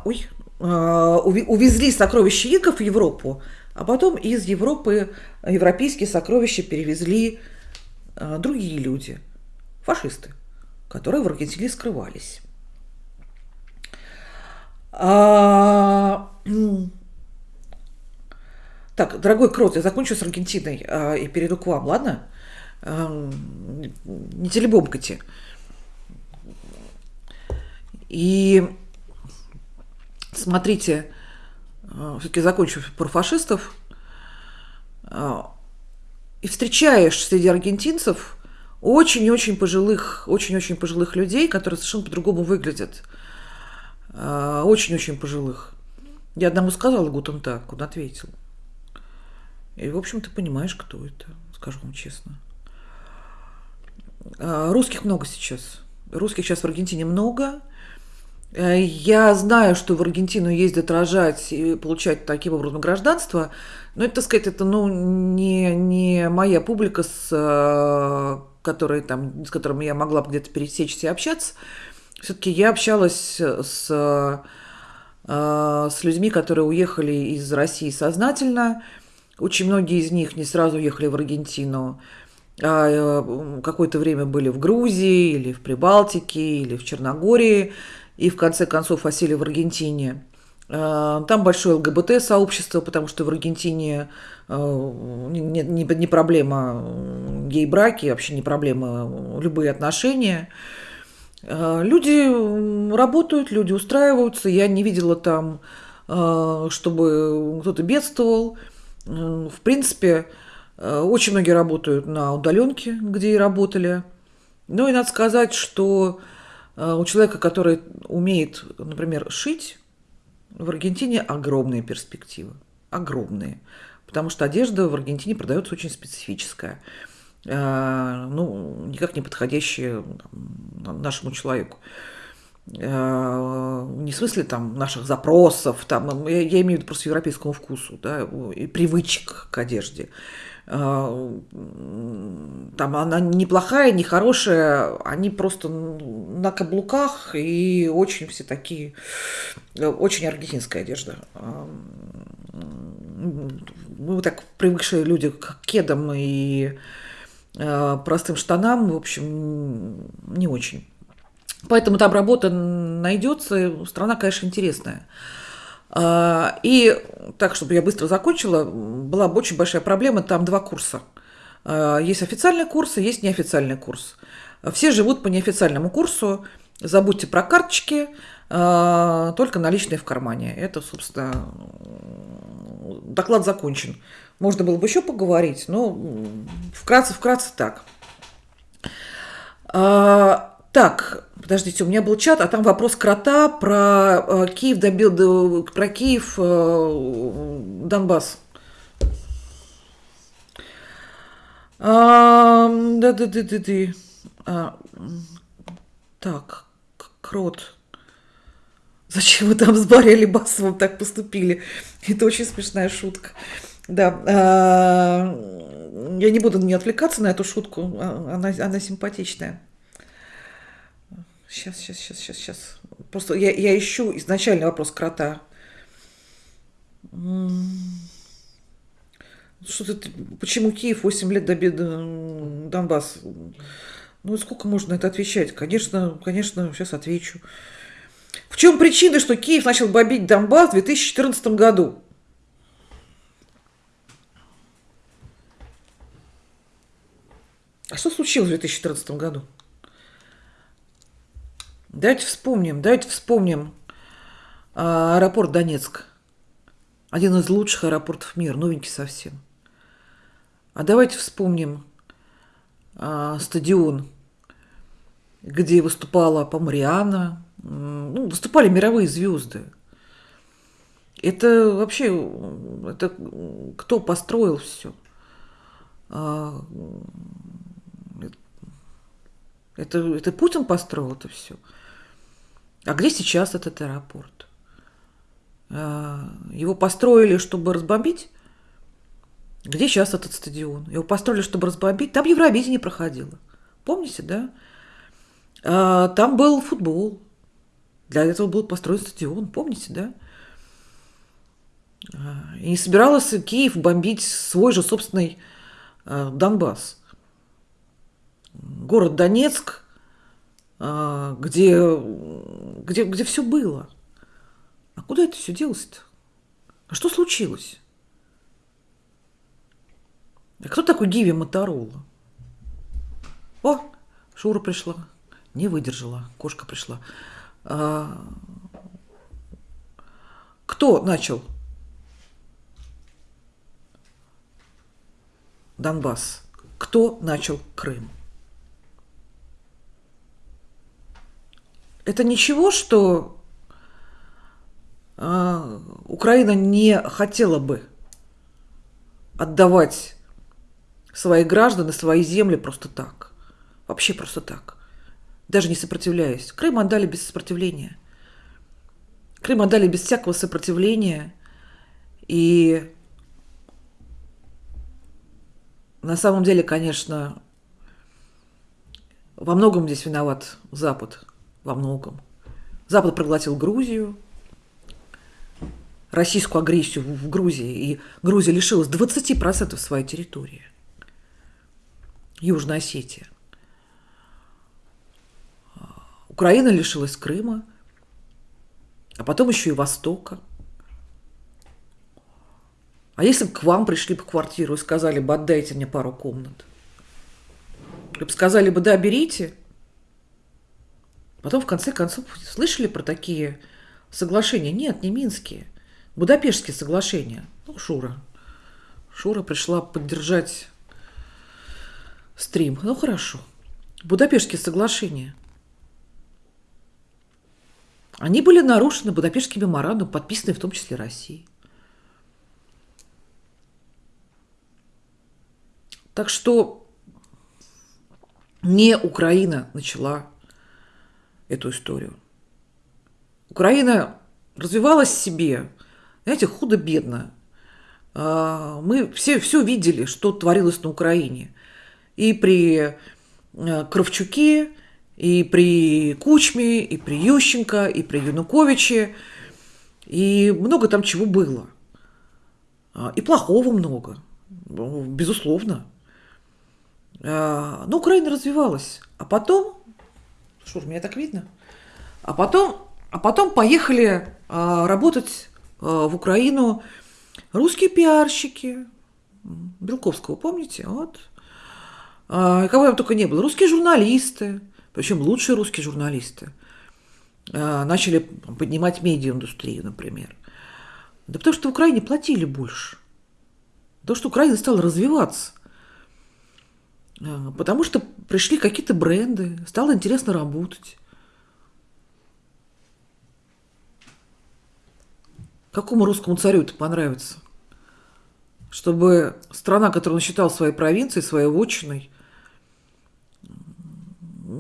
ой, увезли сокровища инков в Европу, а потом из Европы европейские сокровища перевезли другие люди, фашисты, которые в Аргентине скрывались. А... Так, дорогой Крот, я закончу с Аргентиной и перейду к вам, ладно? А, не телебомкайте. И смотрите, а, все-таки закончу про фашистов. А, и встречаешь среди аргентинцев очень-очень пожилых, очень-очень пожилых людей, которые совершенно по-другому выглядят. А, очень-очень пожилых. Я одному сказала Гутен так, он ответил. И, в общем, ты понимаешь, кто это, скажу вам честно. А, русских много сейчас. Русских сейчас в Аргентине много. Э, я знаю, что в Аргентину ездят рожать и получать таким образом гражданство, но это, так сказать, это ну, не, не моя публика, с э, которой, там, с которыми я могла бы где-то пересечься и общаться. Все-таки я общалась с, э, с людьми, которые уехали из России сознательно. Очень многие из них не сразу уехали в Аргентину, какое-то время были в Грузии, или в Прибалтике, или в Черногории, и в конце концов осели в Аргентине. Э, там большое ЛГБТ-сообщество, потому что в Аргентине не, не, не проблема гей-браки, вообще не проблема любые отношения. Э, люди работают, люди устраиваются. Я не видела там, э, чтобы кто-то бедствовал. Э, в принципе, очень многие работают на удаленке, где и работали. Ну и надо сказать, что у человека, который умеет, например, шить, в Аргентине огромные перспективы. Огромные. Потому что одежда в Аргентине продается очень специфическая. Э, ну, никак не подходящие нашему человеку. Э, не в смысле там наших запросов, там, я, я имею в виду просто европейскому вкусу, да, и привычек к одежде. Э, там она неплохая, не хорошая, они просто на каблуках и очень все такие, очень аргентинская одежда. Мы так привыкшие люди к кедам и Э, простым штанам, в общем, не очень. Поэтому там работа найдется, страна, конечно, интересная. А, и так, чтобы я быстро закончила, была очень большая проблема, там два курса. А, есть официальный курс есть неофициальный курс. Все живут по неофициальному курсу, забудьте про карточки, а, только наличные в кармане. Это, собственно, доклад закончен. Можно было бы еще поговорить, но вкратце, вкратце так. Так, подождите, у меня был чат, а там вопрос крота про э, Киев добил, про Киев, э, Донбасс. А, да, да, да, да, да. А, так, крот. Зачем вы там с Барри Алибасовым так поступили? Это очень смешная шутка. Да, а, я не буду не отвлекаться на эту шутку, а, она, она симпатичная. Сейчас, сейчас, сейчас, сейчас, сейчас. Просто я, я ищу изначальный вопрос крота. Что ты, почему Киев 8 лет добит Донбасс? Ну, сколько можно это отвечать? Конечно, конечно, сейчас отвечу. В чем причина, что Киев начал бомбить Донбасс в 2014 году? А что случилось в 2014 году? Давайте вспомним, давайте вспомним а, аэропорт Донецк. Один из лучших аэропортов мира, новенький совсем. А давайте вспомним а, стадион, где выступала Помариана, ну, выступали мировые звезды. Это вообще, это кто построил все? А, это, это Путин построил это все. А где сейчас этот аэропорт? А, его построили, чтобы разбомбить? Где сейчас этот стадион? Его построили, чтобы разбомбить? Там Евровидение проходило. Помните, да? А, там был футбол. Для этого был построен стадион. Помните, да? А, и не собирался Киев бомбить свой же собственный Донбасс. Город Донецк, где, где, где все было. А куда это все делось-то? А что случилось? А кто такой Гиви Моторола? О, Шура пришла. Не выдержала. Кошка пришла. А, кто начал Донбасс? Кто начал Крым? Это ничего, что а, Украина не хотела бы отдавать свои граждан свои земли просто так. Вообще просто так. Даже не сопротивляясь. Крым отдали без сопротивления. Крым отдали без всякого сопротивления. И на самом деле, конечно, во многом здесь виноват Запад. Во многом. Запад проглотил Грузию, российскую агрессию в Грузии, и Грузия лишилась 20% своей территории. Южная Осетия. Украина лишилась Крыма, а потом еще и Востока. А если бы к вам пришли в квартиру и сказали бы, отдайте мне пару комнат? Вы бы сказали бы, да, берите. Потом, в конце концов, слышали про такие соглашения? Нет, не минские. Будапештские соглашения. Ну, Шура. Шура пришла поддержать стрим. Ну, хорошо. Будапештские соглашения. Они были нарушены Будапештским меморандум, подписанный в том числе Россией. Так что не Украина начала эту историю. Украина развивалась себе, знаете, худо-бедно. А, мы все, все видели, что творилось на Украине. И при э, Кравчуке, и при Кучме, и при Ющенко, и при Януковиче. И много там чего было. А, и плохого много, безусловно. А, но Украина развивалась. А потом, что меня так видно? А потом, а потом поехали работать Э, в Украину русские пиарщики, Белковского, помните? Вот. А, кого там только не было. Русские журналисты, причем лучшие русские журналисты, а, начали поднимать медиаиндустрию, например. Да потому что в Украине платили больше. Потому что Украина стала развиваться. А, потому что пришли какие-то бренды, стало интересно работать. Какому русскому царю это понравится? Чтобы страна, которую он считал своей провинцией, своей вотчиной,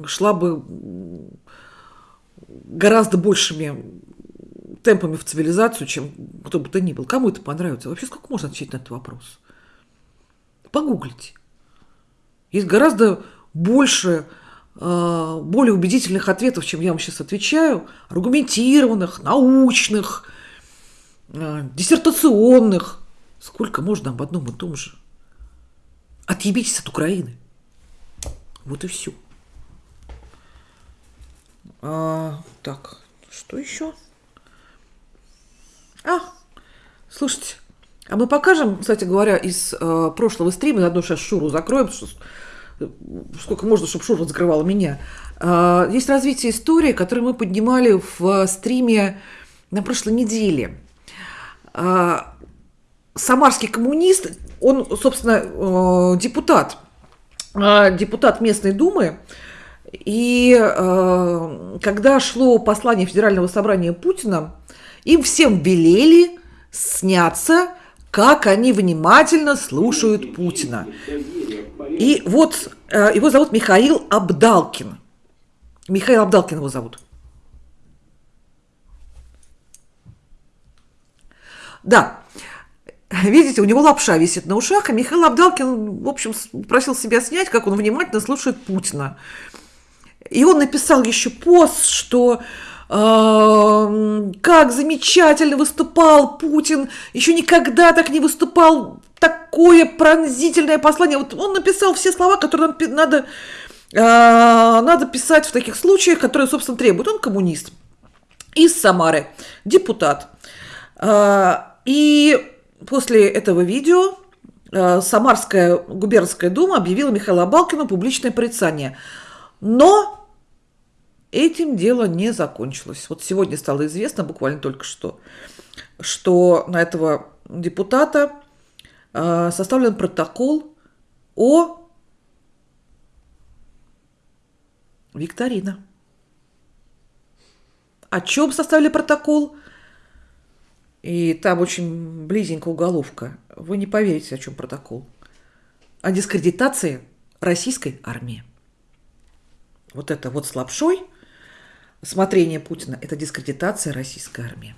шла бы гораздо большими темпами в цивилизацию, чем кто бы то ни был. Кому это понравится? Вообще, сколько можно отвечать на этот вопрос? Погуглите. Есть гораздо больше э, более убедительных ответов, чем я вам сейчас отвечаю, аргументированных, научных, э, диссертационных. Сколько можно об одном и том же? Отъебитесь от Украины. Вот и все. А, так, что еще? А, слушайте, а мы покажем, кстати говоря, из э, прошлого стрима, заодно сейчас Шуру закроем, что, сколько можно, чтобы Шура закрывала меня. Э, есть развитие истории, которую мы поднимали в стриме на прошлой неделе. Э, самарский коммунист, он, собственно, э, депутат, э, депутат местной думы, и э, когда шло послание Федерального собрания Путина, им всем велели сняться, как они внимательно слушают Путина. И вот его зовут Михаил Абдалкин. Михаил Абдалкин его зовут. Да, Видите, у него лапша висит на ушах, а Михаил Абдалкин, в общем, просил себя снять, как он внимательно слушает Путина. И он написал еще пост, что э, как замечательно выступал Путин, еще никогда так не выступал, такое пронзительное послание. Вот он написал все слова, которые нам надо, э, надо писать в таких случаях, которые, собственно, требуют. Он коммунист из Самары, депутат. Э, и после этого видео э, Самарская губернская дума объявила Михаила Балкину публичное порицание. Но этим дело не закончилось. Вот сегодня стало известно, буквально только что, что на этого депутата э, составлен протокол о викторина. О чем составили протокол? И там очень близенько уголовка. Вы не поверите, о чем протокол. О дискредитации российской армии. Вот это вот с лапшой смотрение Путина – это дискредитация российской армии.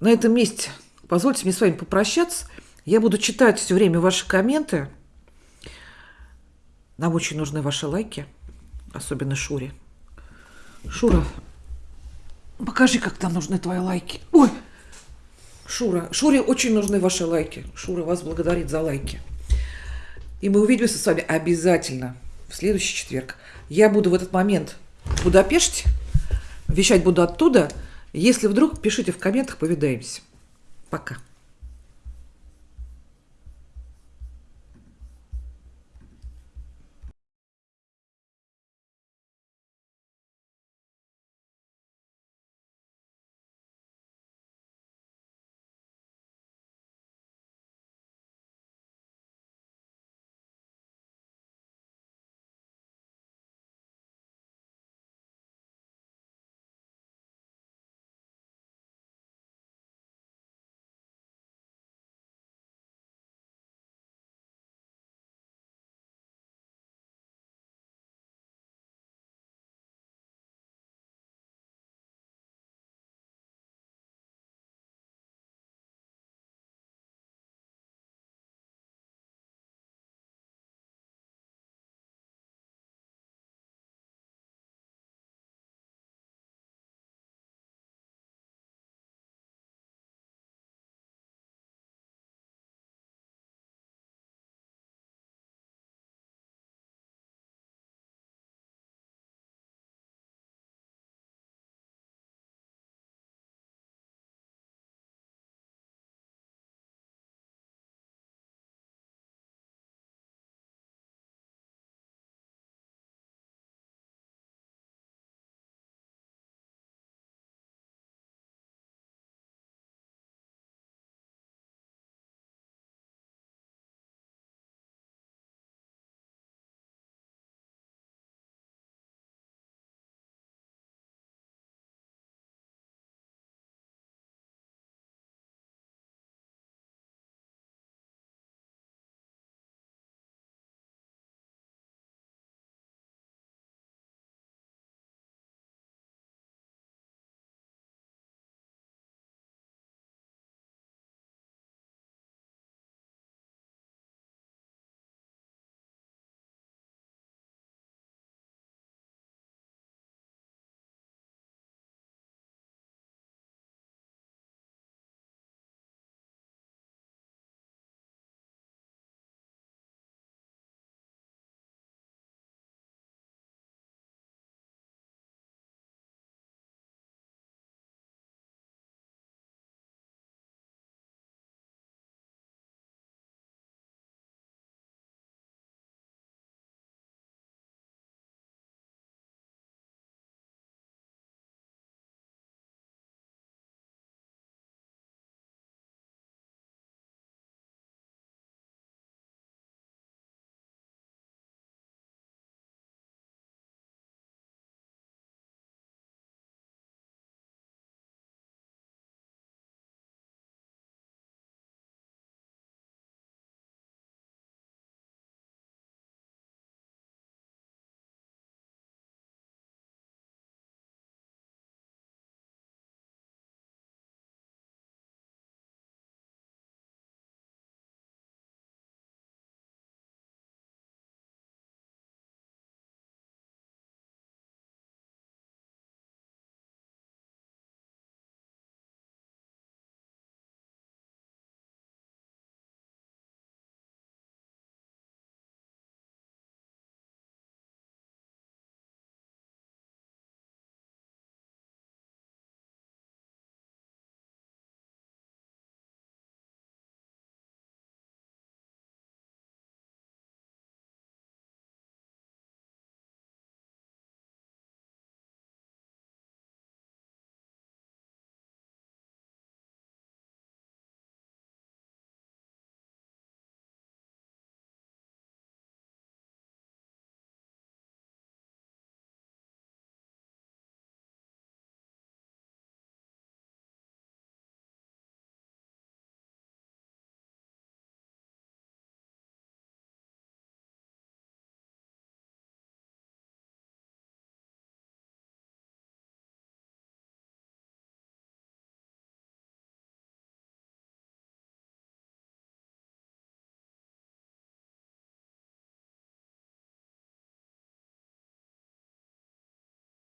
На этом месте позвольте мне с вами попрощаться. Я буду читать все время ваши комменты. Нам очень нужны ваши лайки, особенно Шуре. Шура, Покажи, как там нужны твои лайки. Ой, Шура, Шуре очень нужны ваши лайки. Шура вас благодарит за лайки. И мы увидимся с вами обязательно в следующий четверг. Я буду в этот момент в Будапеште, вещать буду оттуда. Если вдруг, пишите в комментах, повидаемся. Пока.